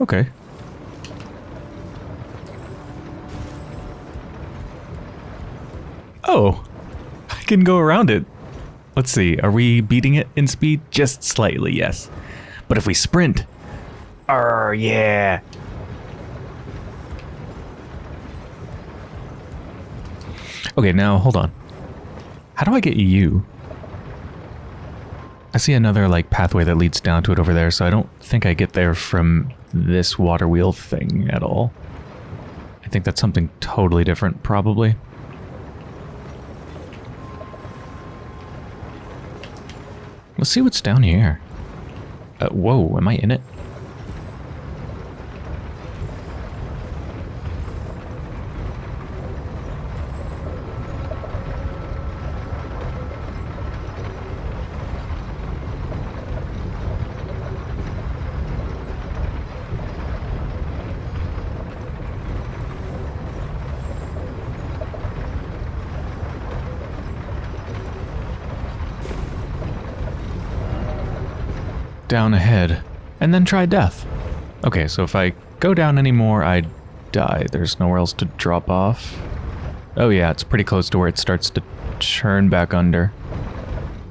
Okay. Oh. I can go around it. Let's see, are we beating it in speed? Just slightly, yes. But if we sprint... Oh, yeah. Okay, now, hold on. How do I get you? I see another, like, pathway that leads down to it over there, so I don't think I get there from this water wheel thing at all. I think that's something totally different, probably. Let's see what's down here. Uh, whoa, am I in it? Down ahead, and then try death. Okay, so if I go down anymore, I die. There's nowhere else to drop off. Oh yeah, it's pretty close to where it starts to churn back under.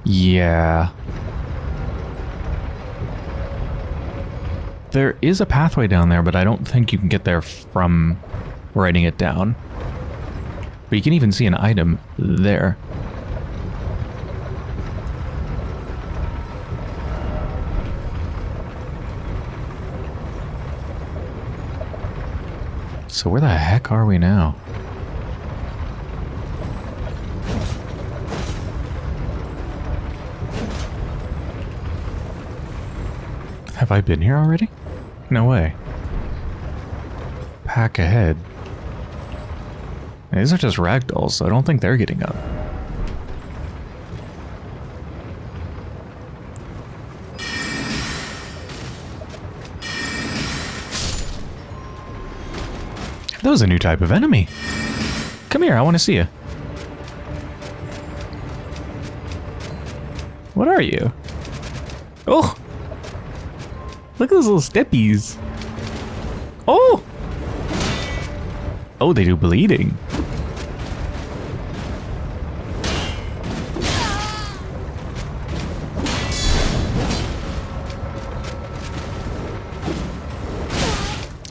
Yeah. There is a pathway down there, but I don't think you can get there from writing it down. But you can even see an item there. So where the heck are we now? Have I been here already? No way. Pack ahead. These are just ragdolls, so I don't think they're getting up. Was a new type of enemy. Come here, I want to see you. What are you? Oh! Look at those little steppies. Oh! Oh, they do bleeding.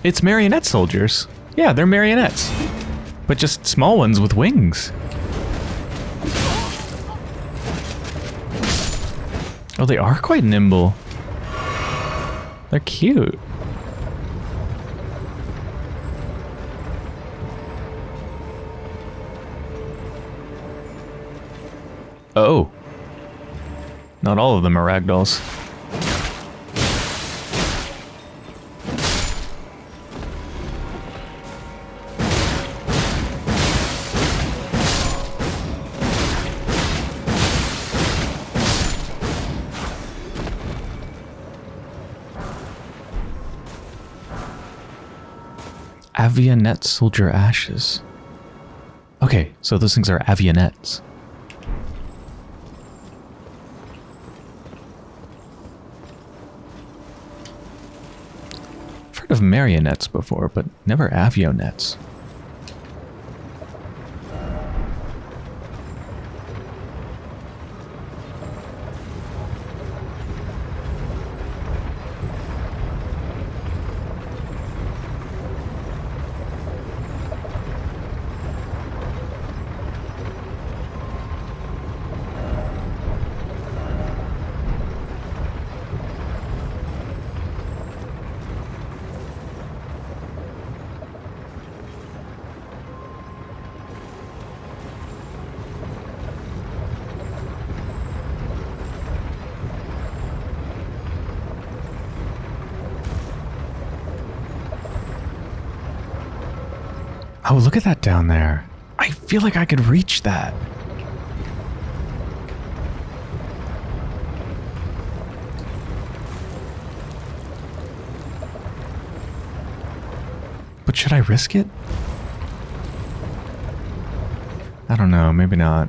It's marionette soldiers. Yeah, they're marionettes. But just small ones with wings. Oh, they are quite nimble. They're cute. Oh. Not all of them are ragdolls. Avionette soldier ashes. Okay, so those things are avionettes. I've heard of marionettes before, but never avionettes. Oh, look at that down there. I feel like I could reach that. But should I risk it? I don't know, maybe not.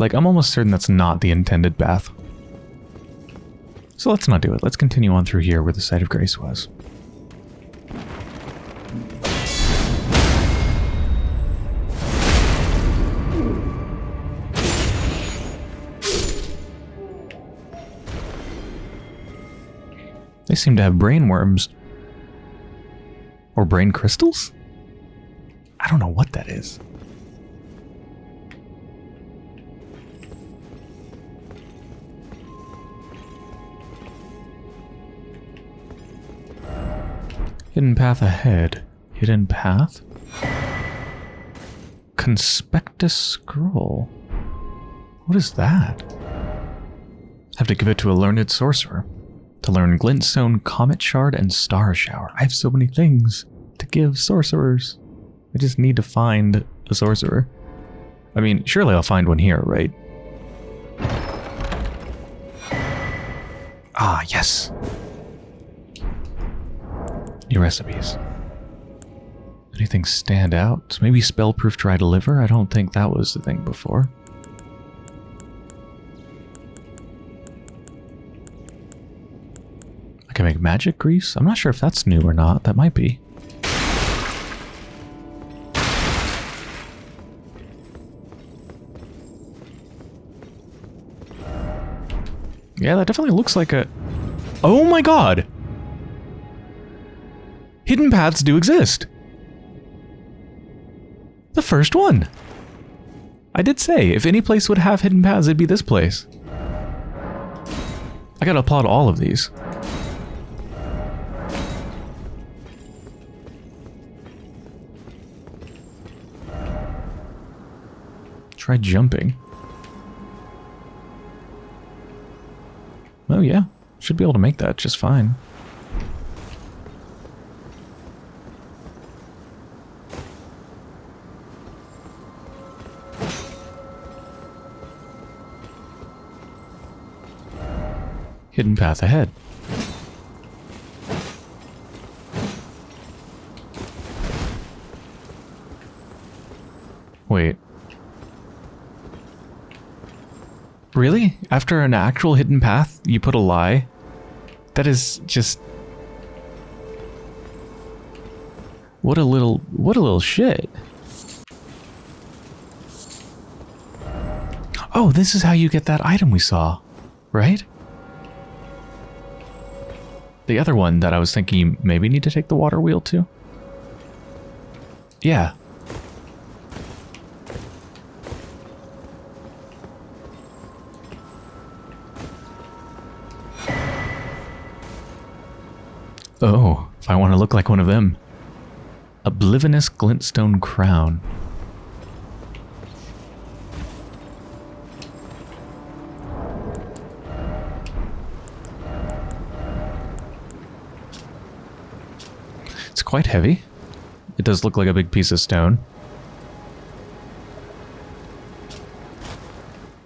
Like, I'm almost certain that's not the intended path. So let's not do it. Let's continue on through here where the site of grace was. Seem to have brain worms. Or brain crystals? I don't know what that is. Hidden path ahead. Hidden path? Conspectus scroll. What is that? Have to give it to a learned sorcerer. To learn Glintstone, Comet Shard, and Star Shower. I have so many things to give sorcerers. I just need to find a sorcerer. I mean, surely I'll find one here, right? Ah, yes. New recipes. Anything stand out? Maybe spellproof dried liver? I don't think that was the thing before. Can make magic grease? I'm not sure if that's new or not. That might be. Yeah, that definitely looks like a... Oh my god! Hidden paths do exist. The first one. I did say, if any place would have hidden paths, it'd be this place. I gotta applaud all of these. Try jumping. Oh yeah, should be able to make that just fine. Hidden path ahead. Wait. Really? After an actual hidden path, you put a lie? That is just... What a little... What a little shit. Oh, this is how you get that item we saw, right? The other one that I was thinking maybe need to take the water wheel to? Yeah. Oh, I want to look like one of them. Olivinus glintstone crown. It's quite heavy. It does look like a big piece of stone.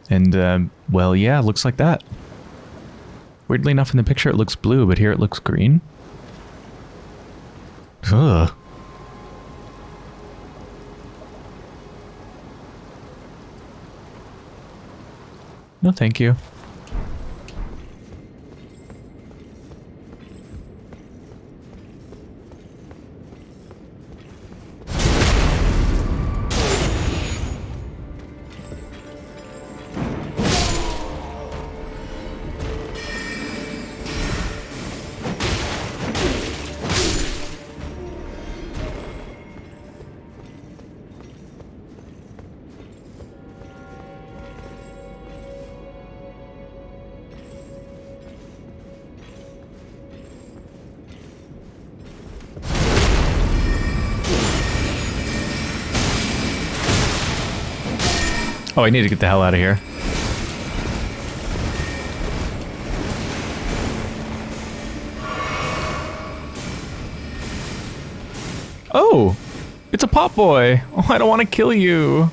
And, um, well, yeah, looks like that. Weirdly enough, in the picture it looks blue, but here it looks green. Ugh. No, thank you. I need to get the hell out of here. Oh, it's a pop boy. Oh, I don't want to kill you.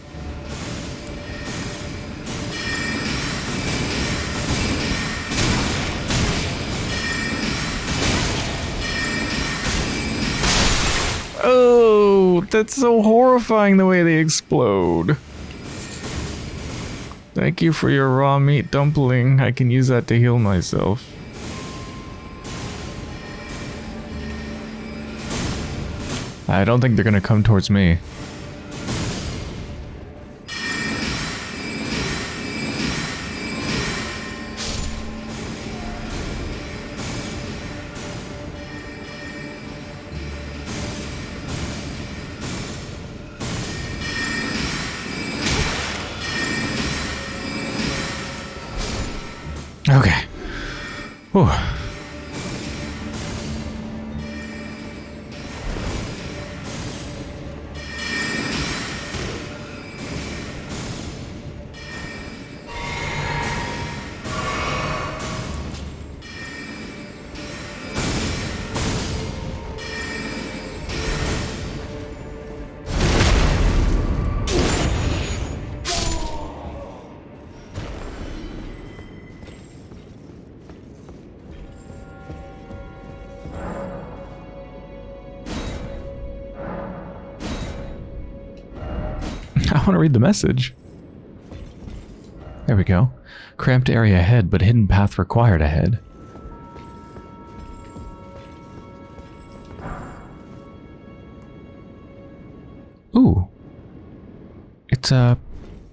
Oh, that's so horrifying the way they explode. Thank you for your raw meat dumpling. I can use that to heal myself. I don't think they're gonna come towards me. Want to read the message. There we go. Cramped area ahead, but hidden path required ahead. Ooh. It's a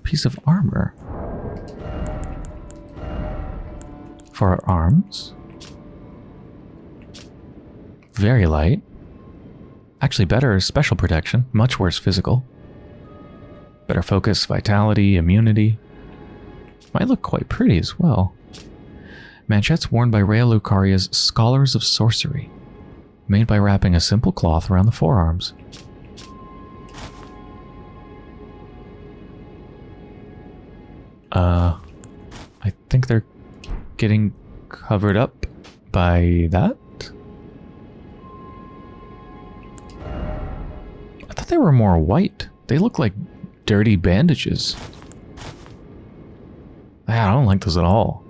piece of armor. For our arms. Very light. Actually better special protection, much worse physical. Better focus, vitality, immunity. Might look quite pretty as well. Manchettes worn by Raya Lucaria's Scholars of Sorcery. Made by wrapping a simple cloth around the forearms. Uh, I think they're getting covered up by that? I thought they were more white. They look like dirty bandages. I don't like those at all.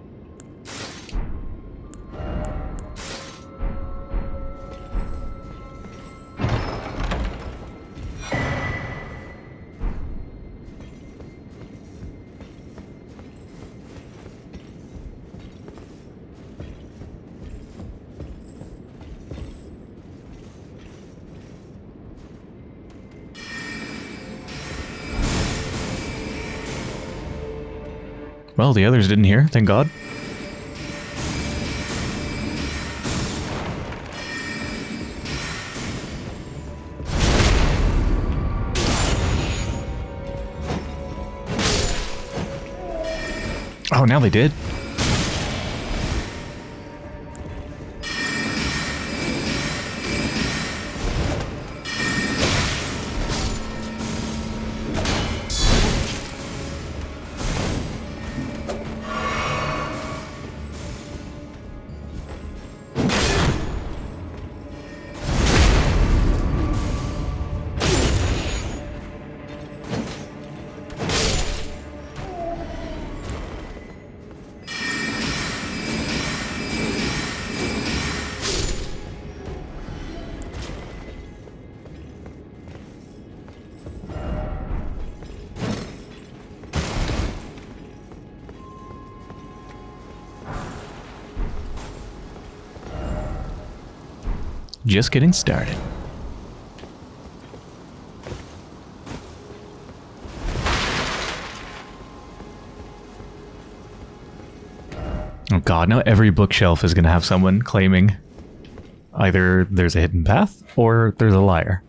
Well, the others didn't hear, thank God. Oh, now they did. Just getting started. Oh god, now every bookshelf is going to have someone claiming either there's a hidden path or there's a liar.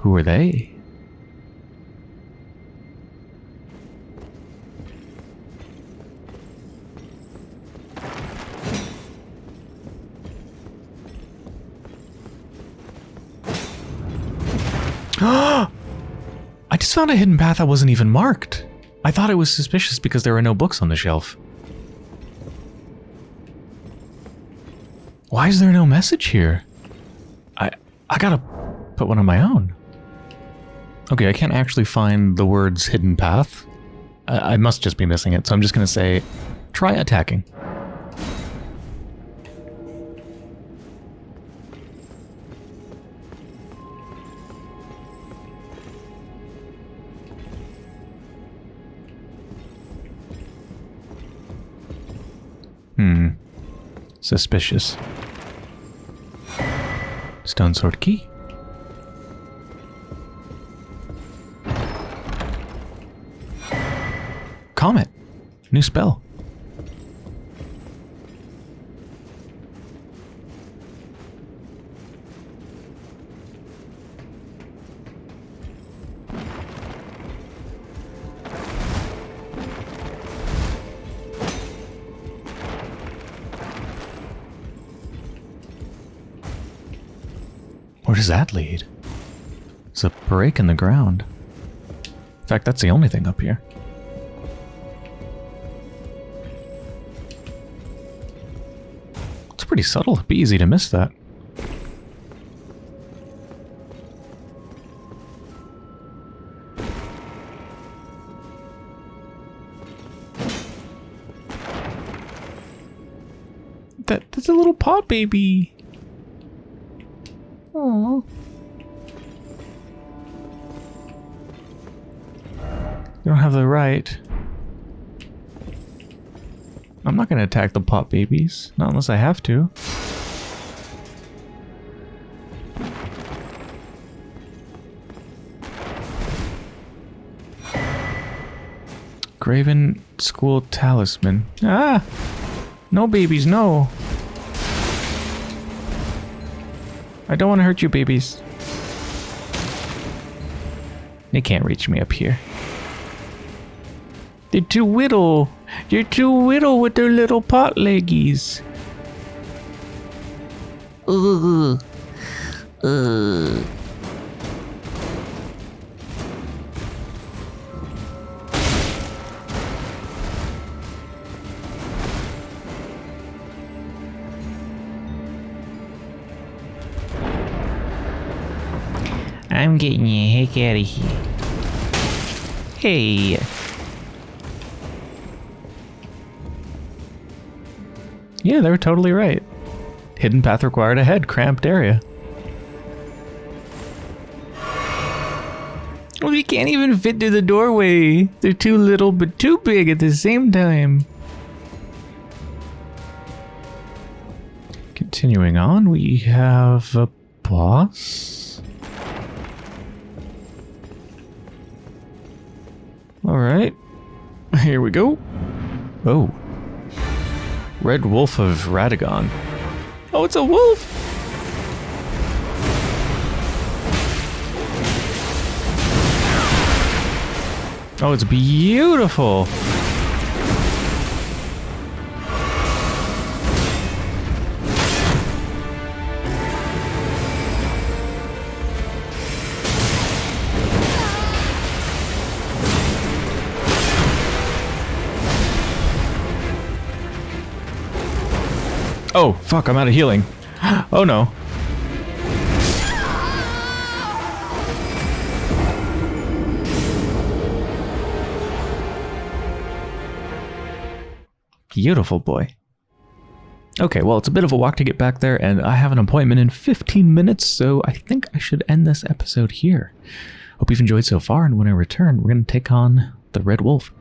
Who are they? I just found a hidden path that wasn't even marked. I thought it was suspicious because there were no books on the shelf. Why is there no message here? I I gotta put one on my own. Okay, I can't actually find the words hidden path. I, I must just be missing it, so I'm just gonna say, try attacking. Suspicious. Stone sword key. Comet. New spell. That lead? It's a break in the ground. In fact, that's the only thing up here. It's pretty subtle. It'd be easy to miss that. That, that's a little pot baby. You don't have the right. I'm not going to attack the pot babies. Not unless I have to. Graven School Talisman. Ah! No babies, no! I don't want to hurt you, babies. They can't reach me up here. They're too little. They're too little with their little pot leggies. Ugh. Ugh. I'm getting you heck out of here. Hey. Yeah, they were totally right. Hidden path required ahead, cramped area. Well, you can't even fit through the doorway. They're too little but too big at the same time. Continuing on, we have a boss. All right, here we go. Oh. Red Wolf of Radagon. Oh, it's a wolf! Oh, it's beautiful! Oh, fuck, I'm out of healing. Oh no. Beautiful boy. Okay, well, it's a bit of a walk to get back there, and I have an appointment in 15 minutes, so I think I should end this episode here. Hope you've enjoyed so far, and when I return, we're going to take on the Red Wolf.